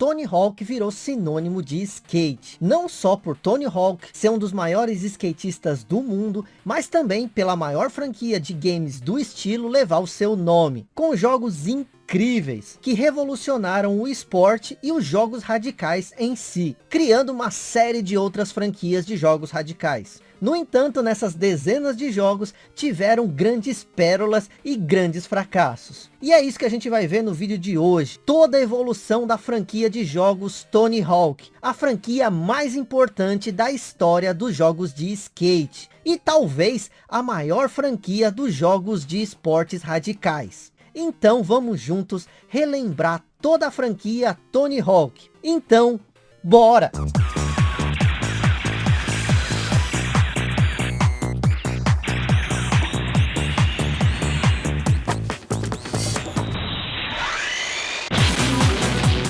Tony Hawk virou sinônimo de skate. Não só por Tony Hawk ser um dos maiores skatistas do mundo, mas também pela maior franquia de games do estilo levar o seu nome. Com jogos incríveis, que revolucionaram o esporte e os jogos radicais em si, criando uma série de outras franquias de jogos radicais. No entanto, nessas dezenas de jogos, tiveram grandes pérolas e grandes fracassos. E é isso que a gente vai ver no vídeo de hoje. Toda a evolução da franquia de jogos Tony Hawk. A franquia mais importante da história dos jogos de skate. E talvez a maior franquia dos jogos de esportes radicais. Então vamos juntos relembrar toda a franquia Tony Hawk. Então, bora!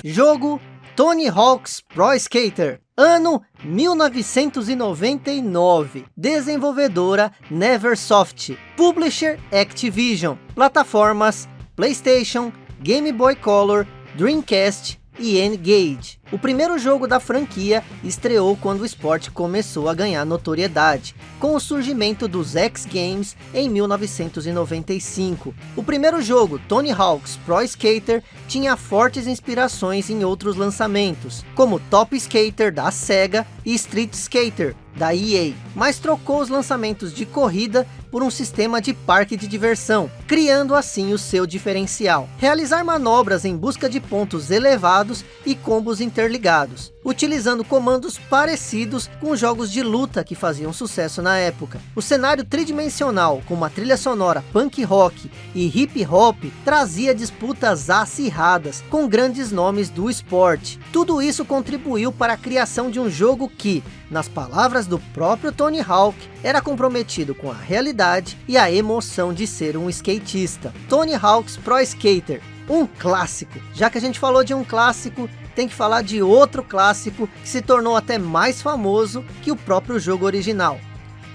Jogo Tony Hawk's Pro Skater. Ano 1999. Desenvolvedora Neversoft. Publisher Activision. Plataformas PlayStation, Game Boy Color, Dreamcast e N-Gage. O primeiro jogo da franquia estreou quando o esporte começou a ganhar notoriedade, com o surgimento dos X Games em 1995. O primeiro jogo, Tony Hawk's Pro Skater, tinha fortes inspirações em outros lançamentos, como Top Skater da Sega e Street Skater da EA, mas trocou os lançamentos de corrida por um sistema de parque de diversão, criando assim o seu diferencial. Realizar manobras em busca de pontos elevados e combos interligados, utilizando comandos parecidos com jogos de luta que faziam sucesso na época. O cenário tridimensional, com uma trilha sonora punk rock e hip hop, trazia disputas acirradas com grandes nomes do esporte. Tudo isso contribuiu para a criação de um jogo que, nas palavras do próprio Tony Hawk, era comprometido com a realidade e a emoção de ser um skatista. Tony Hawk's Pro Skater, um clássico. Já que a gente falou de um clássico, tem que falar de outro clássico que se tornou até mais famoso que o próprio jogo original.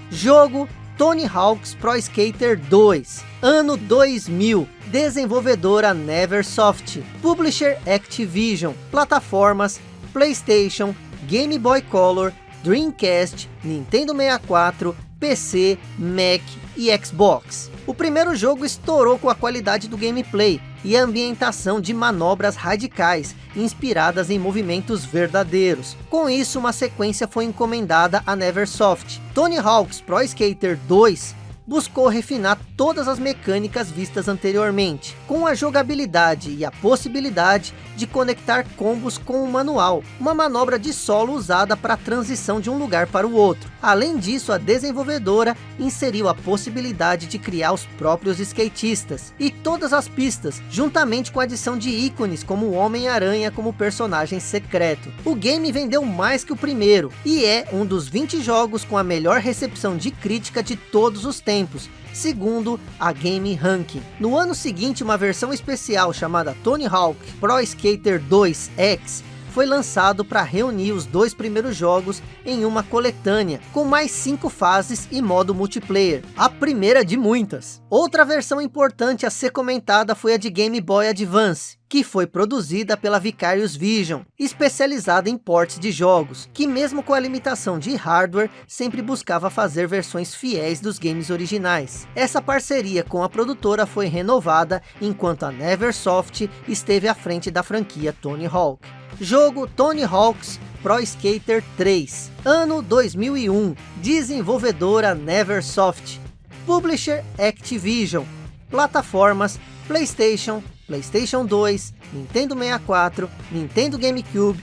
Jogo Tony Hawk's Pro Skater 2, ano 2000, desenvolvedora Neversoft, publisher Activision, plataformas PlayStation, Game Boy Color, Dreamcast, Nintendo 64, PC, Mac e Xbox. O primeiro jogo estourou com a qualidade do gameplay e a ambientação de manobras radicais, inspiradas em movimentos verdadeiros. Com isso, uma sequência foi encomendada a Neversoft. Tony Hawk's Pro Skater 2 buscou refinar todas as mecânicas vistas anteriormente, com a jogabilidade e a possibilidade de conectar combos com o manual, uma manobra de solo usada para a transição de um lugar para o outro. Além disso, a desenvolvedora inseriu a possibilidade de criar os próprios skatistas e todas as pistas, juntamente com a adição de ícones como o Homem-Aranha como personagem secreto. O game vendeu mais que o primeiro e é um dos 20 jogos com a melhor recepção de crítica de todos os tempos tempos, segundo a Game Ranking. No ano seguinte, uma versão especial chamada Tony Hawk Pro Skater 2 X foi lançado para reunir os dois primeiros jogos em uma coletânea, com mais cinco fases e modo multiplayer, a primeira de muitas. Outra versão importante a ser comentada foi a de Game Boy Advance, que foi produzida pela Vicarious Vision, especializada em ports de jogos, que mesmo com a limitação de hardware, sempre buscava fazer versões fiéis dos games originais. Essa parceria com a produtora foi renovada, enquanto a Neversoft esteve à frente da franquia Tony Hawk. Jogo Tony Hawk's Pro Skater 3, ano 2001, desenvolvedora Neversoft, publisher Activision, plataformas PlayStation, PlayStation 2, Nintendo 64, Nintendo GameCube,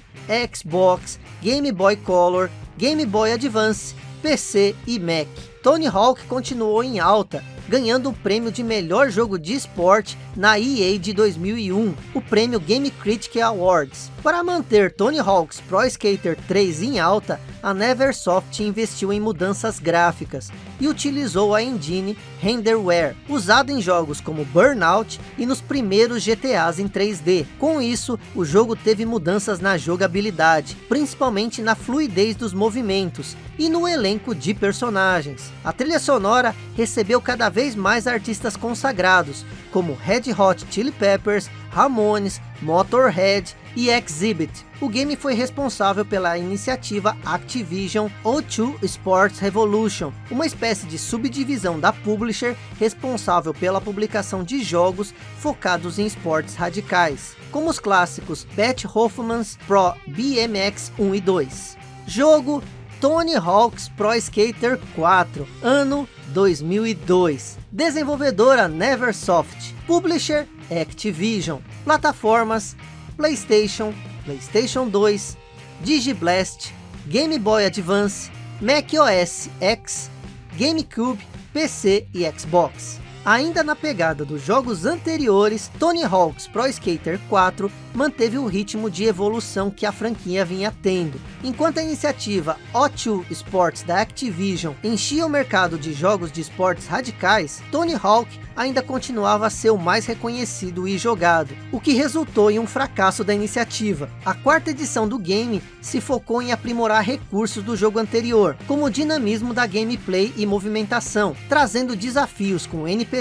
Xbox, Game Boy Color, Game Boy Advance, PC e Mac. Tony Hawk continuou em alta ganhando o prêmio de melhor jogo de esporte na EA de 2001, o prêmio Game Critic Awards. Para manter Tony Hawk's Pro Skater 3 em alta, a Neversoft investiu em mudanças gráficas e utilizou a engine Renderware, usada em jogos como Burnout e nos primeiros GTAs em 3D. Com isso, o jogo teve mudanças na jogabilidade, principalmente na fluidez dos movimentos e no elenco de personagens. A trilha sonora recebeu cada vez mais artistas consagrados, como Red Hot Chili Peppers, Ramones, Motorhead e Exhibit. O game foi responsável pela iniciativa Activision O2 Sports Revolution, uma espécie de subdivisão da publisher responsável pela publicação de jogos focados em esportes radicais, como os clássicos Pat Hoffman's Pro BMX 1 e 2. Jogo Tony Hawk's Pro Skater 4, ano 2002. Desenvolvedora Neversoft. Publisher Activision. Plataformas PlayStation, PlayStation 2, Digiblast, Game Boy Advance, Mac OS X, GameCube, PC e Xbox. Ainda na pegada dos jogos anteriores, Tony Hawk's Pro Skater 4 manteve o ritmo de evolução que a franquia vinha tendo. Enquanto a iniciativa O2 Sports da Activision enchia o mercado de jogos de esportes radicais, Tony Hawk ainda continuava a ser o mais reconhecido e jogado, o que resultou em um fracasso da iniciativa. A quarta edição do game se focou em aprimorar recursos do jogo anterior, como o dinamismo da gameplay e movimentação, trazendo desafios com NPCs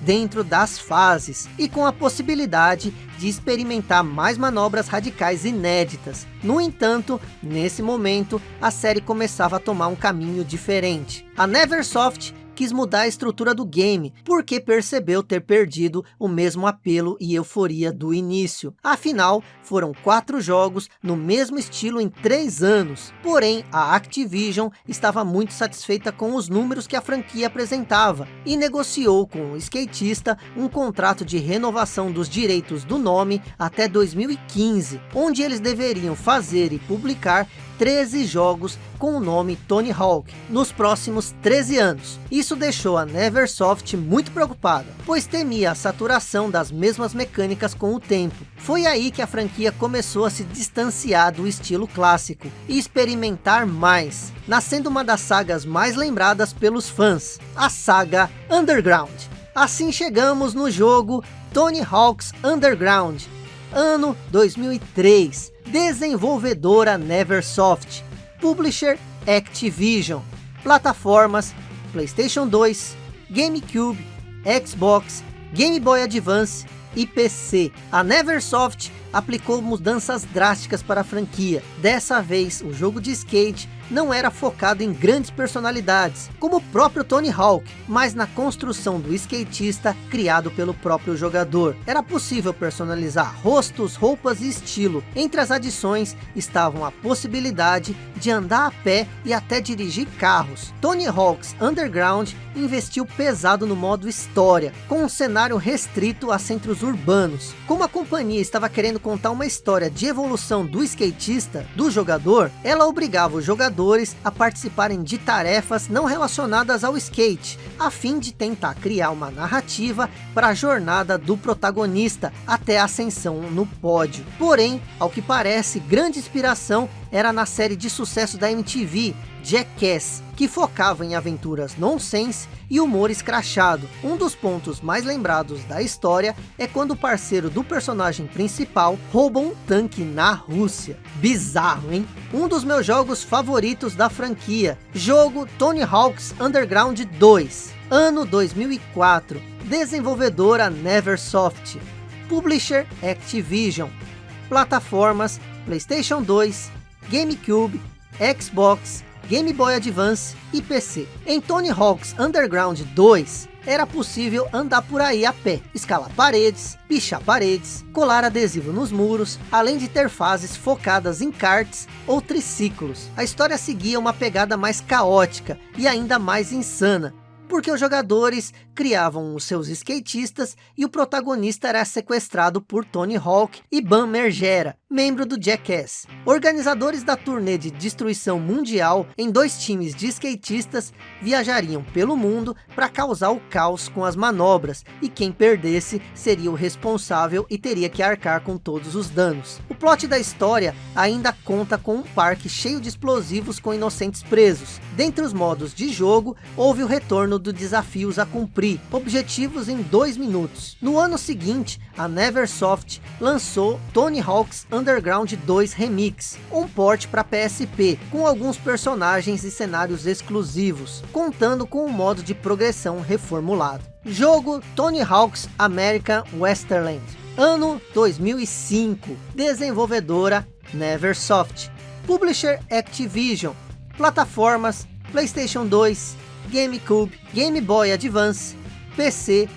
dentro das fases, e com a possibilidade de experimentar mais manobras radicais inéditas. No entanto, nesse momento, a série começava a tomar um caminho diferente. A Neversoft quis mudar a estrutura do game, porque percebeu ter perdido o mesmo apelo e euforia do início. Afinal, foram quatro jogos no mesmo estilo em três anos. Porém, a Activision estava muito satisfeita com os números que a franquia apresentava, e negociou com o skatista um contrato de renovação dos direitos do nome até 2015, onde eles deveriam fazer e publicar 13 jogos com o nome Tony Hawk nos próximos 13 anos. Isso deixou a Neversoft muito preocupada, pois temia a saturação das mesmas mecânicas com o tempo. Foi aí que a franquia começou a se distanciar do estilo clássico e experimentar mais, nascendo uma das sagas mais lembradas pelos fãs, a saga Underground. Assim chegamos no jogo Tony Hawk's Underground, ano 2003, desenvolvedora Neversoft, publisher Activision, plataformas PlayStation 2, GameCube, Xbox, Game Boy Advance e PC. A Neversoft aplicou mudanças drásticas para a franquia. Dessa vez, o jogo de skate não era focado em grandes personalidades, como o próprio Tony Hawk, mas na construção do skatista criado pelo próprio jogador. Era possível personalizar rostos, roupas e estilo. Entre as adições estavam a possibilidade de andar a pé e até dirigir carros. Tony Hawk's Underground investiu pesado no modo história, com um cenário restrito a centros urbanos. Como a companhia estava querendo contar uma história de evolução do skatista, do jogador, ela obrigava o jogador jogadores a participarem de tarefas não relacionadas ao skate, a fim de tentar criar uma narrativa para a jornada do protagonista até a ascensão no pódio. Porém, ao que parece, grande inspiração era na série de sucesso da MTV, Jackass, que focava em aventuras nonsense e humor escrachado. Um dos pontos mais lembrados da história é quando o parceiro do personagem principal rouba um tanque na Rússia. Bizarro, hein? Um dos meus jogos favoritos da franquia. Jogo Tony Hawk's Underground 2. Ano 2004. Desenvolvedora Neversoft. Publisher Activision. Plataformas Playstation 2, GameCube, Xbox, Game Boy Advance e PC. Em Tony Hawk's Underground 2, era possível andar por aí a pé, escalar paredes, pichar paredes, colar adesivo nos muros, além de ter fases focadas em karts ou triciclos. A história seguia uma pegada mais caótica e ainda mais insana, porque os jogadores criavam os seus skatistas e o protagonista era sequestrado por Tony Hawk e Bam Mergera, membro do Jackass. Organizadores da turnê de destruição mundial em dois times de skatistas viajariam pelo mundo para causar o caos com as manobras e quem perdesse seria o responsável e teria que arcar com todos os danos. O plot da história ainda conta com um parque cheio de explosivos com inocentes presos. Dentre os modos de jogo, houve o retorno do desafios a cumprir, objetivos em dois minutos. No ano seguinte, a Neversoft lançou Tony Hawk's Underground 2 Remix, um port para PSP, com alguns personagens e cenários exclusivos, contando com um modo de progressão reformulado. Jogo Tony Hawk's American Westerland. Ano 2005, desenvolvedora Neversoft, Publisher Activision, plataformas Playstation 2, GameCube, Game Boy Advance, PC,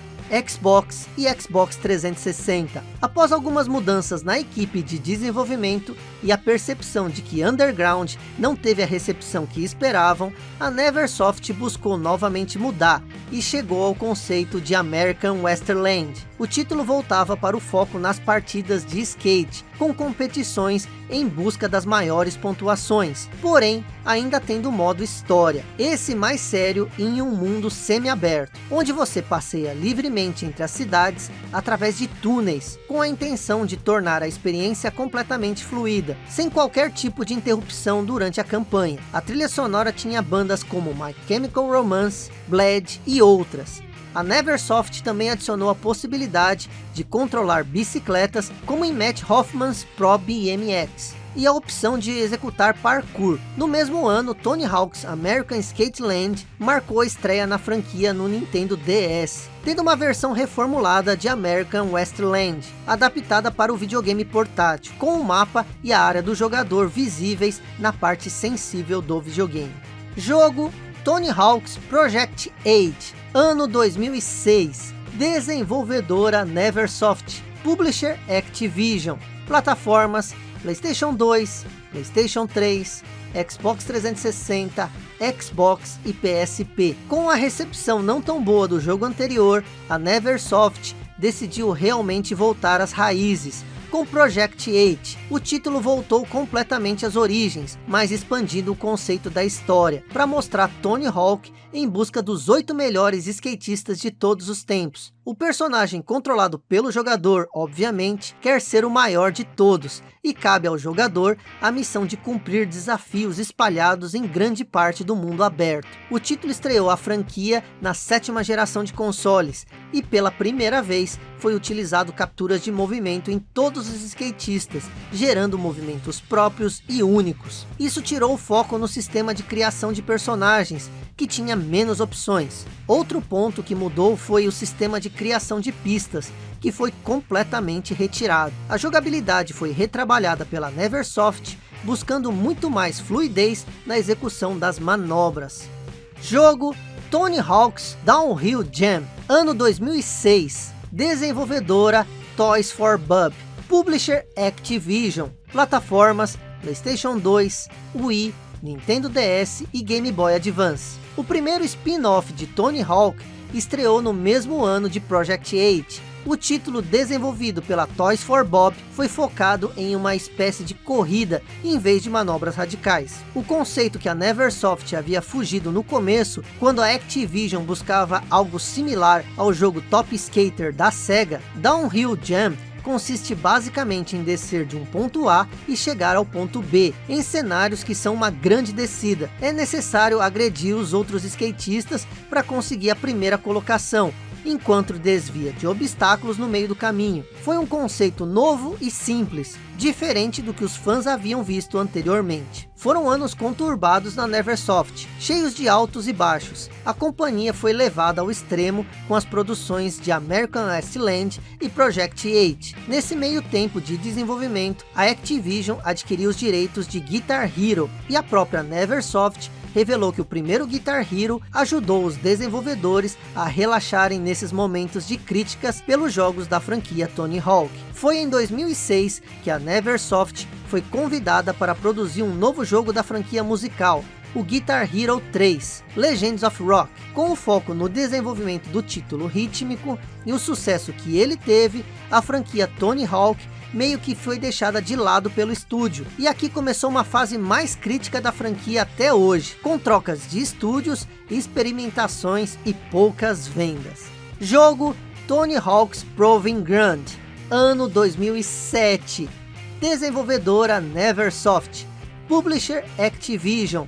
Xbox e Xbox 360. Após algumas mudanças na equipe de desenvolvimento e a percepção de que Underground não teve a recepção que esperavam, a Neversoft buscou novamente mudar e chegou ao conceito de American Westerland. O título voltava para o foco nas partidas de skate, com competições em busca das maiores pontuações, porém ainda tendo o modo história, esse mais sério em um mundo semi-aberto, onde você passeia livremente entre as cidades através de túneis, com a intenção de tornar a experiência completamente fluida, sem qualquer tipo de interrupção durante a campanha. A trilha sonora tinha bandas como My Chemical Romance, Bled e outras, a Neversoft também adicionou a possibilidade de controlar bicicletas como em Matt Hoffman's Pro BMX e a opção de executar parkour. No mesmo ano, Tony Hawk's American Skate Land marcou a estreia na franquia no Nintendo DS, tendo uma versão reformulada de American Westland, adaptada para o videogame portátil, com o mapa e a área do jogador visíveis na parte sensível do videogame. Jogo Tony Hawk's Project 8, ano 2006, desenvolvedora Neversoft, publisher Activision, plataformas Playstation 2, Playstation 3, Xbox 360, Xbox e PSP. Com a recepção não tão boa do jogo anterior, a Neversoft decidiu realmente voltar às raízes, com Project 8, o título voltou completamente às origens, mas expandindo o conceito da história, para mostrar Tony Hawk em busca dos oito melhores skatistas de todos os tempos. O personagem controlado pelo jogador, obviamente, quer ser o maior de todos, e cabe ao jogador a missão de cumprir desafios espalhados em grande parte do mundo aberto. O título estreou a franquia na sétima geração de consoles, e pela primeira vez foi utilizado capturas de movimento em todos os skatistas, gerando movimentos próprios e únicos. Isso tirou o foco no sistema de criação de personagens, que tinha menos opções. Outro ponto que mudou foi o sistema de criação de pistas, que foi completamente retirado. A jogabilidade foi retrabalhada pela Neversoft, buscando muito mais fluidez na execução das manobras. Jogo Tony Hawk's Downhill Jam, ano 2006, desenvolvedora Toys for Bob, publisher Activision, plataformas Playstation 2, Wii, Nintendo DS e Game Boy Advance. O primeiro spin-off de Tony Hawk estreou no mesmo ano de Project 8, o título desenvolvido pela Toys for Bob foi focado em uma espécie de corrida em vez de manobras radicais. O conceito que a Neversoft havia fugido no começo, quando a Activision buscava algo similar ao jogo Top Skater da SEGA, Downhill Jam consiste basicamente em descer de um ponto A e chegar ao ponto B, em cenários que são uma grande descida. É necessário agredir os outros skatistas para conseguir a primeira colocação, enquanto desvia de obstáculos no meio do caminho. Foi um conceito novo e simples, diferente do que os fãs haviam visto anteriormente. Foram anos conturbados na Neversoft, cheios de altos e baixos. A companhia foi levada ao extremo com as produções de American Land e Project 8. Nesse meio tempo de desenvolvimento, a Activision adquiriu os direitos de Guitar Hero e a própria Neversoft revelou que o primeiro Guitar Hero ajudou os desenvolvedores a relaxarem nesses momentos de críticas pelos jogos da franquia Tony Hawk. Foi em 2006 que a Neversoft foi convidada para produzir um novo jogo da franquia musical, o Guitar Hero 3, Legends of Rock, com o foco no desenvolvimento do título rítmico e o sucesso que ele teve, a franquia Tony Hawk meio que foi deixada de lado pelo estúdio. E aqui começou uma fase mais crítica da franquia até hoje, com trocas de estúdios, experimentações e poucas vendas. Jogo Tony Hawk's Proving Ground, ano 2007. Desenvolvedora Neversoft, Publisher Activision,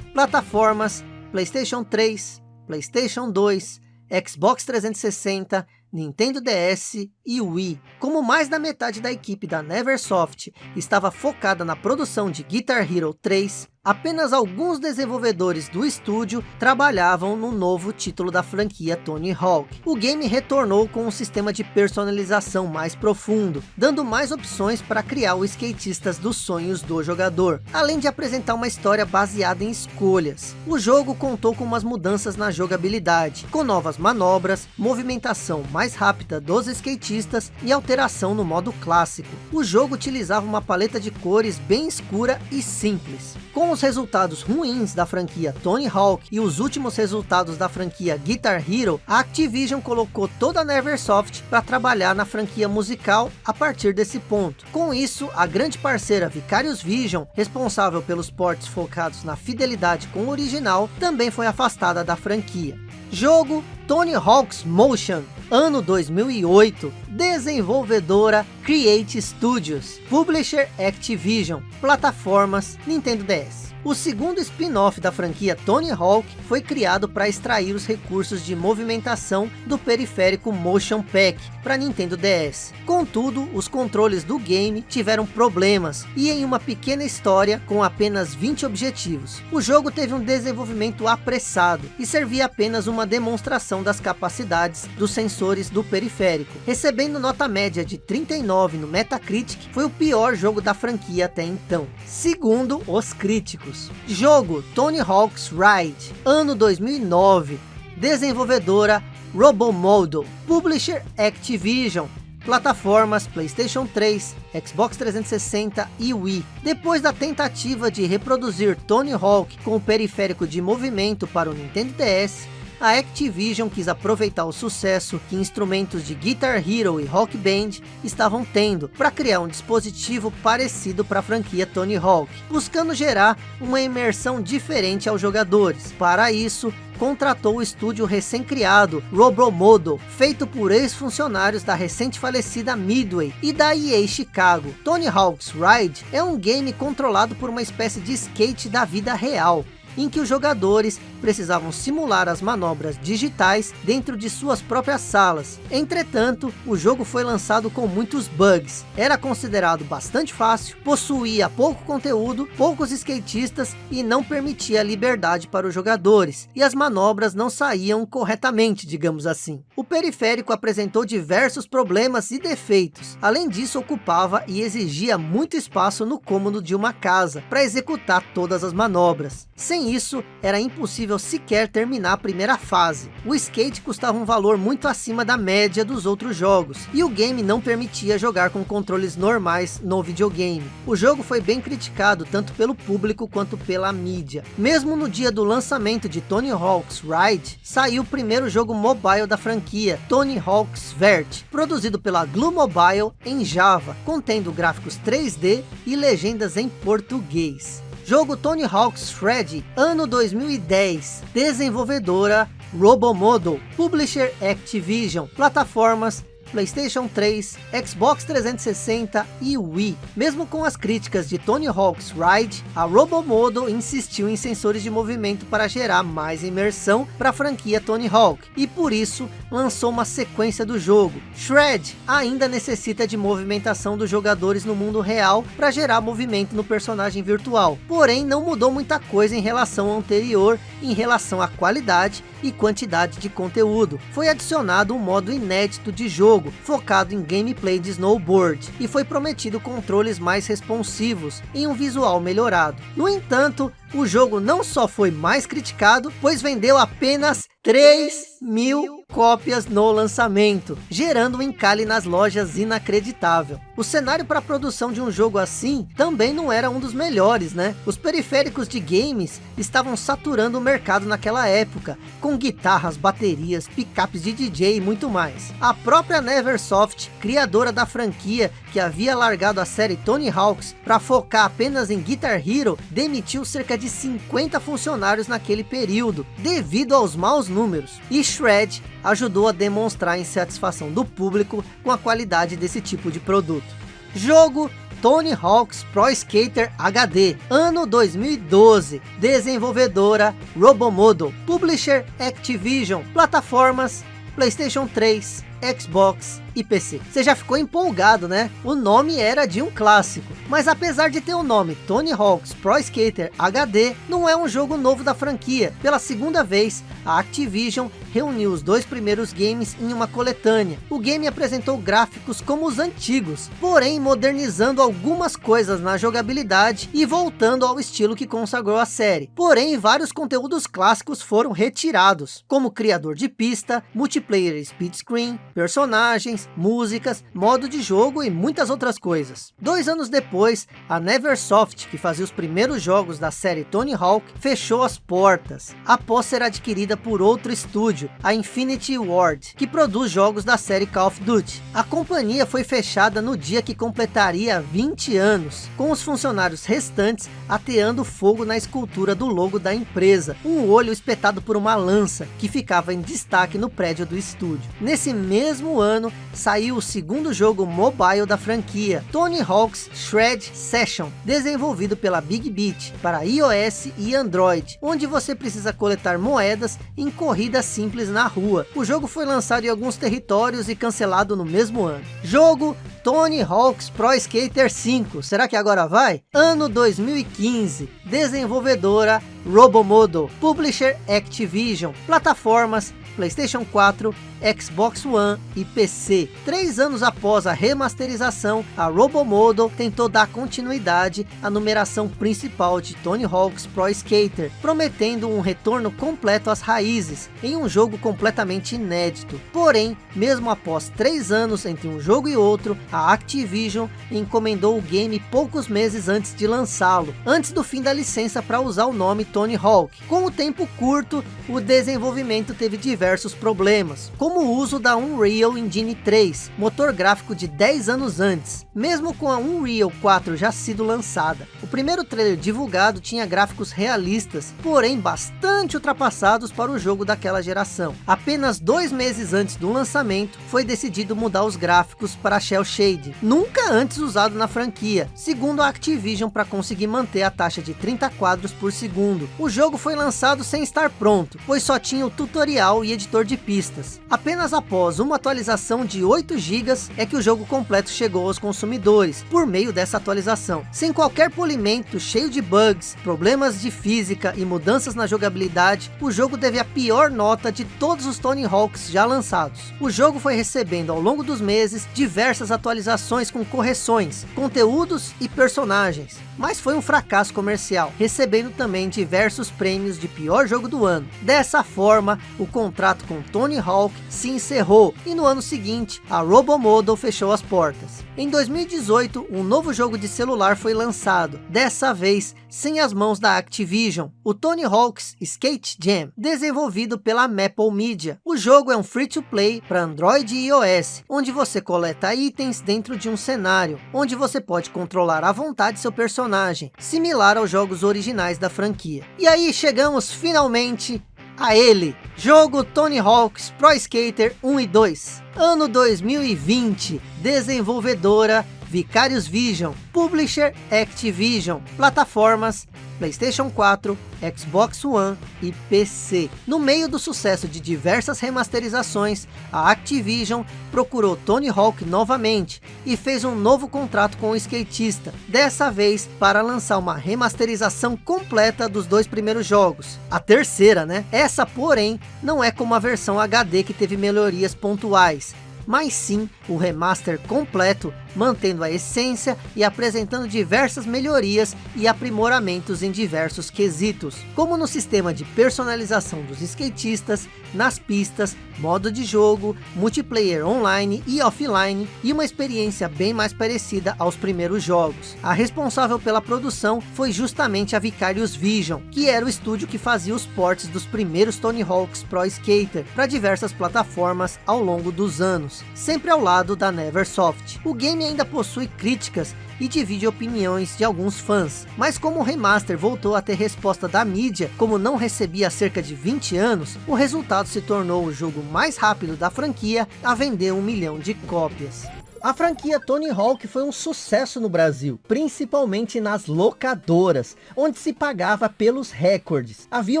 plataformas Playstation 3, Playstation 2, Xbox 360, Nintendo DS e Wii. Como mais da metade da equipe da Neversoft estava focada na produção de Guitar Hero 3, apenas alguns desenvolvedores do estúdio trabalhavam no novo título da franquia Tony Hawk. O game retornou com um sistema de personalização mais profundo, dando mais opções para criar os skatistas dos sonhos do jogador, além de apresentar uma história baseada em escolhas. O jogo contou com umas mudanças na jogabilidade, com novas manobras, movimentação mais rápida dos skatistas e alteração no modo clássico. O jogo utilizava uma paleta de cores bem escura e simples. Com os resultados ruins da franquia Tony Hawk e os últimos resultados da franquia Guitar Hero, a Activision colocou toda a Neversoft para trabalhar na franquia musical a partir desse ponto. Com isso, a grande parceira Vicarious Vision, responsável pelos ports focados na fidelidade com o original, também foi afastada da franquia. Jogo Tony Hawk's Motion, ano 2008, desenvolvedora Create Studios, publisher Activision, plataformas Nintendo DS. O segundo spin-off da franquia Tony Hawk foi criado para extrair os recursos de movimentação do periférico Motion Pack para Nintendo DS. Contudo, os controles do game tiveram problemas e em uma pequena história com apenas 20 objetivos. O jogo teve um desenvolvimento apressado e servia apenas uma demonstração das capacidades dos sensores do periférico. Recebendo nota média de 39 no Metacritic, foi o pior jogo da franquia até então. Segundo os críticos. Jogo Tony Hawk's Ride, ano 2009. Desenvolvedora Robomodo. Publisher Activision. Plataformas Playstation 3, Xbox 360 e Wii. Depois da tentativa de reproduzir Tony Hawk com o periférico de movimento para o Nintendo DS, a Activision quis aproveitar o sucesso que instrumentos de Guitar Hero e Rock Band estavam tendo para criar um dispositivo parecido para a franquia Tony Hawk, buscando gerar uma imersão diferente aos jogadores. Para isso, contratou o estúdio recém-criado Robomodo, feito por ex-funcionários da recente falecida Midway e da EA Chicago. Tony Hawk's Ride é um game controlado por uma espécie de skate da vida real, em que os jogadores precisavam simular as manobras digitais dentro de suas próprias salas. Entretanto, o jogo foi lançado com muitos bugs. Era considerado bastante fácil, possuía pouco conteúdo, poucos skatistas e não permitia liberdade para os jogadores. E as manobras não saíam corretamente, digamos assim. O periférico apresentou diversos problemas e defeitos. Além disso, ocupava e exigia muito espaço no cômodo de uma casa para executar todas as manobras. Sem isso, era impossível sequer terminar a primeira fase. O skate custava um valor muito acima da média dos outros jogos, e o game não permitia jogar com controles normais no videogame. O jogo foi bem criticado tanto pelo público quanto pela mídia. Mesmo no dia do lançamento de Tony Hawk's Ride, saiu o primeiro jogo mobile da franquia, Tony Hawk's Vert, produzido pela Glue Mobile em Java, contendo gráficos 3D e legendas em português. Jogo Tony Hawk's Freddy, ano 2010. Desenvolvedora Robomodo. Publisher Activision. Plataformas Playstation 3, Xbox 360 e Wii. Mesmo com as críticas de Tony Hawk's Ride, a Robomodo insistiu em sensores de movimento para gerar mais imersão para a franquia Tony Hawk, e por isso lançou uma sequência do jogo. Shred ainda necessita de movimentação dos jogadores no mundo real para gerar movimento no personagem virtual, porém não mudou muita coisa em relação ao anterior, em relação à qualidade e quantidade de conteúdo. Foi adicionado um modo inédito de jogo, focado em gameplay de snowboard, e foi prometido controles mais responsivos, em um visual melhorado. No entanto, o jogo não só foi mais criticado, pois vendeu apenas 3 mil cópias no lançamento, gerando um encalhe nas lojas inacreditável. O cenário para a produção de um jogo assim também não era um dos melhores, né? Os periféricos de games estavam saturando o mercado naquela época, com guitarras, baterias, picapes de DJ e muito mais. A própria Neversoft, criadora da franquia que havia largado a série Tony Hawks para focar apenas em Guitar Hero, demitiu cerca de 50 funcionários naquele período, devido aos maus números. E Shred ajudou a demonstrar a insatisfação do público com a qualidade desse tipo de produto. Jogo Tony Hawk's Pro Skater HD, ano 2012, desenvolvedora Robomodo, publisher Activision, plataformas Playstation 3, Xbox e PC. Você já ficou empolgado, né? O nome era de um clássico. Mas apesar de ter o nome Tony Hawk's Pro Skater HD, não é um jogo novo da franquia. Pela segunda vez, a Activision reuniu os dois primeiros games em uma coletânea. O game apresentou gráficos como os antigos, porém modernizando algumas coisas na jogabilidade e voltando ao estilo que consagrou a série. Porém, vários conteúdos clássicos foram retirados, como criador de pista, multiplayer speed screen, personagens, músicas, modo de jogo e muitas outras coisas. Dois anos depois, a Neversoft, que fazia os primeiros jogos da série Tony Hawk, fechou as portas, após ser adquirida por outro estúdio, a Infinity Ward, que produz jogos da série Call of Duty. A companhia foi fechada no dia que completaria 20 anos, com os funcionários restantes ateando fogo na escultura do logo da empresa, um olho espetado por uma lança, que ficava em destaque no prédio do estúdio. Nesse mesmo ano, saiu o segundo jogo mobile da franquia, Tony Hawk's Shred Session, desenvolvido pela Big Beat, para iOS e Android, onde você precisa coletar moedas em corridas simples na rua. O jogo foi lançado em alguns territórios e cancelado no mesmo ano. Jogo Tony Hawk's Pro Skater 5, será que agora vai? Ano 2015, desenvolvedora Robomodo, Publisher Activision, plataformas PlayStation 4, Xbox One e PC. Três anos após a remasterização, a Robomodo tentou dar continuidade à numeração principal de Tony Hawk's Pro Skater, prometendo um retorno completo às raízes, em um jogo completamente inédito. Porém, mesmo após três anos entre um jogo e outro, a Activision encomendou o game poucos meses antes de lançá-lo, antes do fim da licença para usar o nome Tony Hawk. Com o tempo curto, o desenvolvimento teve diversos problemas, como o uso da Unreal Engine 3, motor gráfico de 10 anos antes, mesmo com a Unreal 4 já sido lançada. O primeiro trailer divulgado tinha gráficos realistas, porém bastante ultrapassados para o jogo daquela geração. Apenas dois meses antes do lançamento, foi decidido mudar os gráficos para Shell Shade, nunca antes usado na franquia, segundo a Activision para conseguir manter a taxa de 30 quadros por segundo. O jogo foi lançado sem estar pronto, pois só tinha o tutorial e editor de pistas. Apenas após uma atualização de 8 GB é que o jogo completo chegou aos consumidores, por meio dessa atualização. Sem qualquer polimento, cheio de bugs, problemas de física e mudanças na jogabilidade, o jogo teve a pior nota de todos os Tony Hawks já lançados. O jogo foi recebendo ao longo dos meses diversas atualizações com correções, conteúdos e personagens, mas foi um fracasso comercial, recebendo também diversos prêmios de pior jogo do ano. Dessa forma, o contrato com Tony Hawk se encerrou e no ano seguinte, a Robomodo fechou as portas. Em 2018, um novo jogo de celular foi lançado, dessa vez sem as mãos da Activision, o Tony Hawk's Skate Jam, desenvolvido pela Maple Media. O jogo é um free-to-play para Android e iOS, onde você coleta itens dentro de um cenário, onde você pode controlar à vontade seu personagem, similar aos jogos originais da franquia. E aí chegamos finalmente a ele, jogo Tony Hawk's Pro Skater 1 e 2, ano 2020, desenvolvedora Vicarious Vision, Publisher Activision, plataformas PlayStation 4, Xbox One e PC. No meio do sucesso de diversas remasterizações, a Activision procurou Tony Hawk novamente e fez um novo contrato com o skatista, dessa vez para lançar uma remasterização completa dos dois primeiros jogos. A terceira, né? Essa, porém, não é como a versão HD que teve melhorias pontuais, mas sim o remaster completo, mantendo a essência e apresentando diversas melhorias e aprimoramentos em diversos quesitos, como no sistema de personalização dos skatistas, nas pistas, modo de jogo, multiplayer online e offline, e uma experiência bem mais parecida aos primeiros jogos. A responsável pela produção foi justamente a Vicarious Vision, que era o estúdio que fazia os ports dos primeiros Tony Hawk's Pro Skater para diversas plataformas ao longo dos anos, sempre ao lado da Neversoft. O game ainda possui críticas e divide opiniões de alguns fãs. Mas como o remaster voltou a ter resposta da mídia, como não recebia há cerca de 20 anos, o resultado se tornou o jogo mais rápido da franquia a vender um milhão de cópias. A franquia Tony Hawk foi um sucesso no Brasil, principalmente nas locadoras, onde se pagava pelos recordes. Havia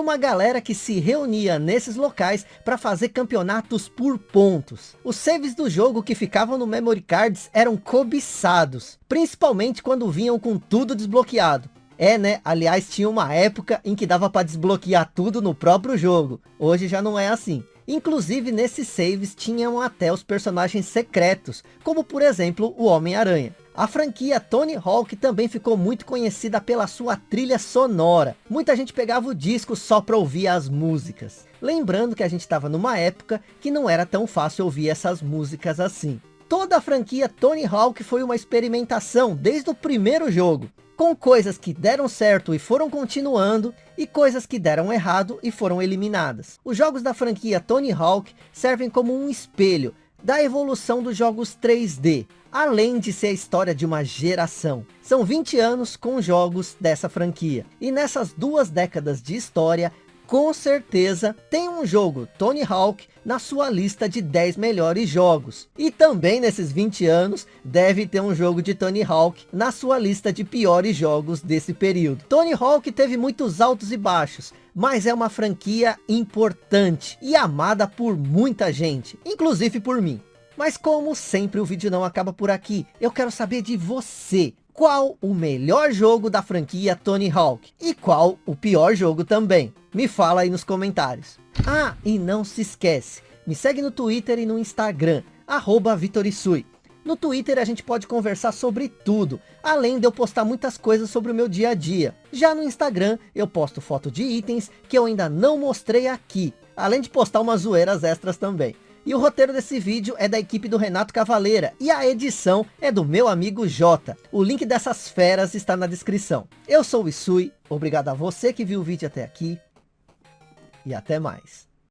uma galera que se reunia nesses locais para fazer campeonatos por pontos. Os saves do jogo que ficavam no memory cards eram cobiçados, principalmente quando vinham com tudo desbloqueado. É, né? Aliás, tinha uma época em que dava para desbloquear tudo no próprio jogo. Hoje já não é assim. Inclusive nesses saves tinham até os personagens secretos, como por exemplo o Homem-Aranha. A franquia Tony Hawk também ficou muito conhecida pela sua trilha sonora. Muita gente pegava o disco só para ouvir as músicas. Lembrando que a gente estava numa época que não era tão fácil ouvir essas músicas assim. Toda a franquia Tony Hawk foi uma experimentação desde o primeiro jogo com coisas que deram certo e foram continuando, e coisas que deram errado e foram eliminadas. Os jogos da franquia Tony Hawk servem como um espelho da evolução dos jogos 3D, além de ser a história de uma geração. São 20 anos com jogos dessa franquia, e nessas duas décadas de história, com certeza tem um jogo Tony Hawk na sua lista de 10 melhores jogos. E também nesses 20 anos deve ter um jogo de Tony Hawk na sua lista de piores jogos desse período. Tony Hawk teve muitos altos e baixos, mas é uma franquia importante e amada por muita gente, inclusive por mim. Mas como sempre o vídeo não acaba por aqui, eu quero saber de você. Qual o melhor jogo da franquia Tony Hawk? E qual o pior jogo também? Me fala aí nos comentários. Ah, e não se esquece, me segue no Twitter e no Instagram, arroba Vitorisui. No Twitter a gente pode conversar sobre tudo, além de eu postar muitas coisas sobre o meu dia a dia. Já no Instagram eu posto foto de itens que eu ainda não mostrei aqui, além de postar umas zoeiras extras também. E o roteiro desse vídeo é da equipe do Renato Cavaleira. E a edição é do meu amigo Jota. O link dessas feras está na descrição. Eu sou o Isui. Obrigado a você que viu o vídeo até aqui e até mais.